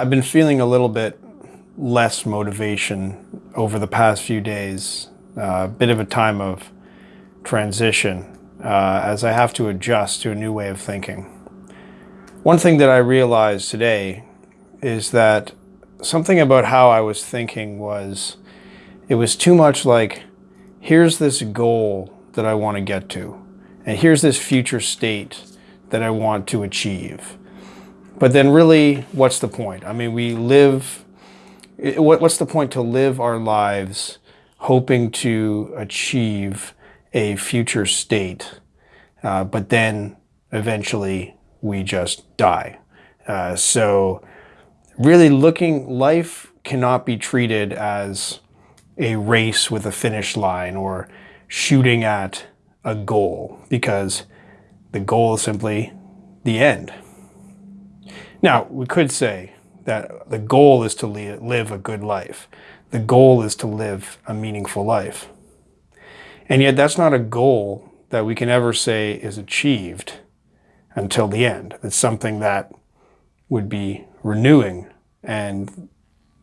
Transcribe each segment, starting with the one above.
I've been feeling a little bit less motivation over the past few days, a uh, bit of a time of transition uh, as I have to adjust to a new way of thinking. One thing that I realized today is that something about how I was thinking was it was too much like here's this goal that I want to get to and here's this future state that I want to achieve. But then really, what's the point? I mean, we live, what's the point to live our lives hoping to achieve a future state, uh, but then eventually we just die. Uh, so really looking, life cannot be treated as a race with a finish line or shooting at a goal because the goal is simply the end. Now, we could say that the goal is to live a good life. The goal is to live a meaningful life. And yet that's not a goal that we can ever say is achieved until the end. It's something that would be renewing and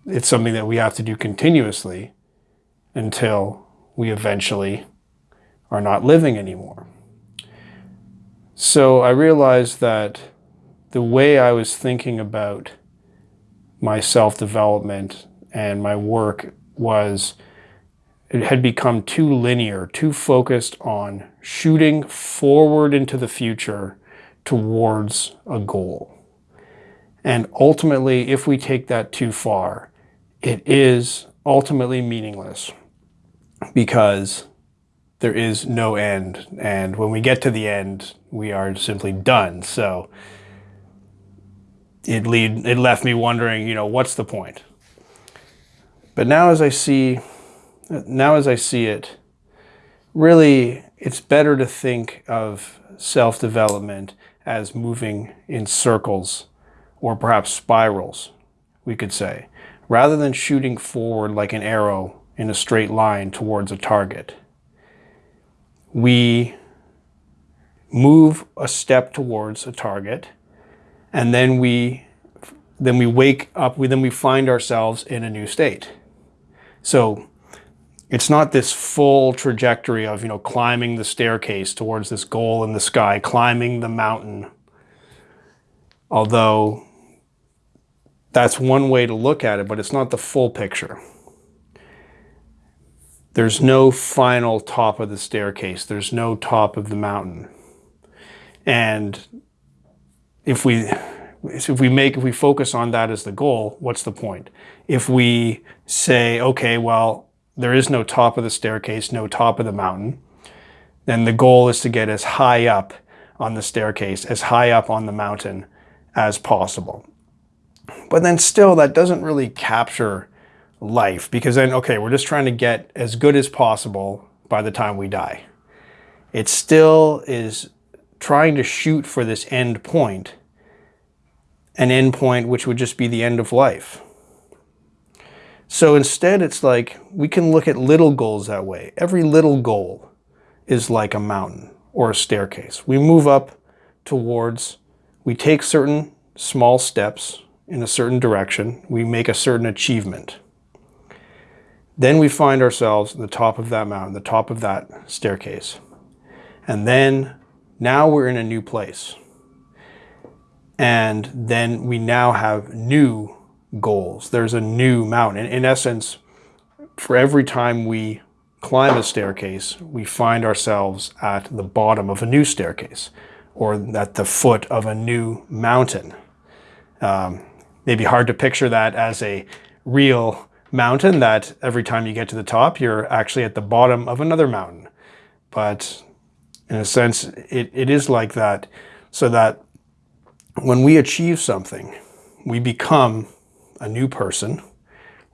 it's something that we have to do continuously until we eventually are not living anymore. So I realized that the way I was thinking about my self-development and my work was it had become too linear, too focused on shooting forward into the future towards a goal. And ultimately, if we take that too far, it is ultimately meaningless because there is no end. And when we get to the end, we are simply done. So it, lead, it left me wondering, you know, what's the point? But now as I see now as I see it, really it's better to think of self-development as moving in circles or perhaps spirals, we could say, rather than shooting forward like an arrow in a straight line towards a target. We move a step towards a target and then we then we wake up, we, then we find ourselves in a new state. So it's not this full trajectory of, you know, climbing the staircase towards this goal in the sky, climbing the mountain. Although that's one way to look at it, but it's not the full picture. There's no final top of the staircase. There's no top of the mountain. And if we if we make if we focus on that as the goal, what's the point? If we say, okay, well, there is no top of the staircase, no top of the mountain, then the goal is to get as high up on the staircase, as high up on the mountain as possible. But then still, that doesn't really capture life because then, okay, we're just trying to get as good as possible by the time we die. It still is trying to shoot for this end point, an end point which would just be the end of life. So instead, it's like we can look at little goals that way. Every little goal is like a mountain or a staircase. We move up towards, we take certain small steps in a certain direction. We make a certain achievement. Then we find ourselves at the top of that mountain, the top of that staircase. And then now we're in a new place. And then we now have new goals. There's a new mountain. In essence, for every time we climb a staircase, we find ourselves at the bottom of a new staircase or at the foot of a new mountain. Um, maybe hard to picture that as a real mountain that every time you get to the top, you're actually at the bottom of another mountain. But in a sense, it, it is like that so that when we achieve something, we become a new person.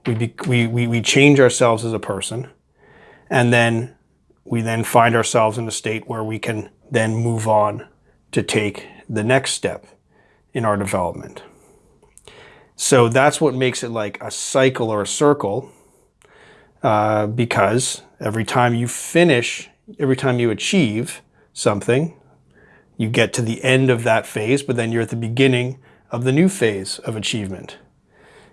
We, be, we, we, we change ourselves as a person. And then we then find ourselves in a state where we can then move on to take the next step in our development. So that's what makes it like a cycle or a circle uh, because every time you finish, every time you achieve something, you get to the end of that phase, but then you're at the beginning of the new phase of achievement.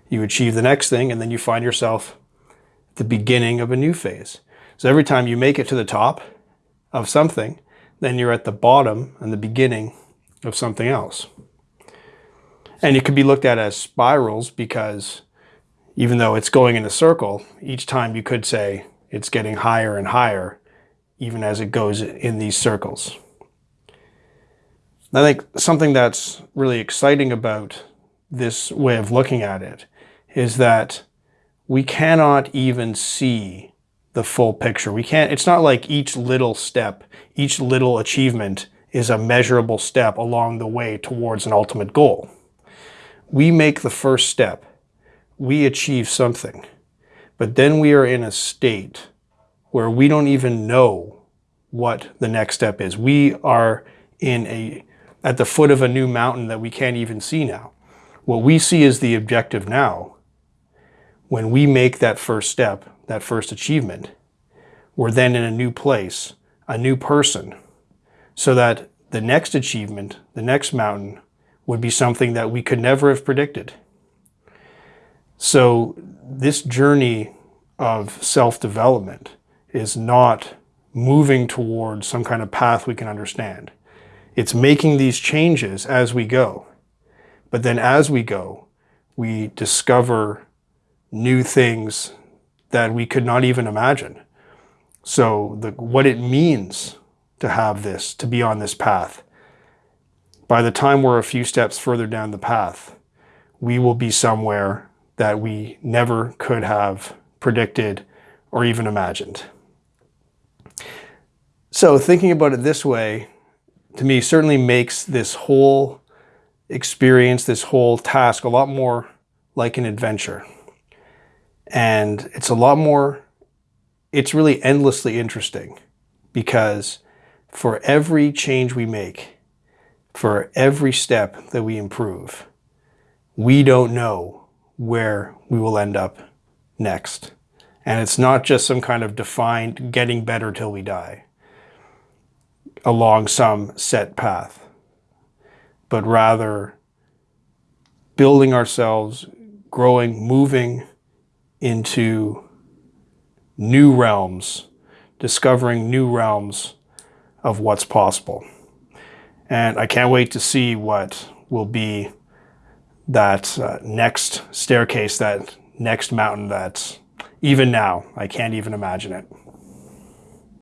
you achieve the next thing, and then you find yourself at the beginning of a new phase. So every time you make it to the top of something, then you're at the bottom and the beginning of something else. And it could be looked at as spirals because even though it's going in a circle, each time you could say it's getting higher and higher, even as it goes in these circles. I think something that's really exciting about this way of looking at it is that we cannot even see the full picture. We can't, it's not like each little step, each little achievement is a measurable step along the way towards an ultimate goal. We make the first step, we achieve something, but then we are in a state where we don't even know what the next step is. We are in a at the foot of a new mountain that we can't even see now. What we see is the objective now, when we make that first step, that first achievement, we're then in a new place, a new person, so that the next achievement, the next mountain, would be something that we could never have predicted. So this journey of self-development is not moving towards some kind of path we can understand. It's making these changes as we go. But then as we go, we discover new things that we could not even imagine. So the, what it means to have this, to be on this path, by the time we're a few steps further down the path, we will be somewhere that we never could have predicted or even imagined. So thinking about it this way, to me, certainly makes this whole experience, this whole task a lot more like an adventure. And it's a lot more, it's really endlessly interesting because for every change we make, for every step that we improve, we don't know where we will end up next. And it's not just some kind of defined getting better till we die along some set path, but rather building ourselves, growing, moving into new realms, discovering new realms of what's possible. And I can't wait to see what will be that uh, next staircase, that next mountain that even now, I can't even imagine it.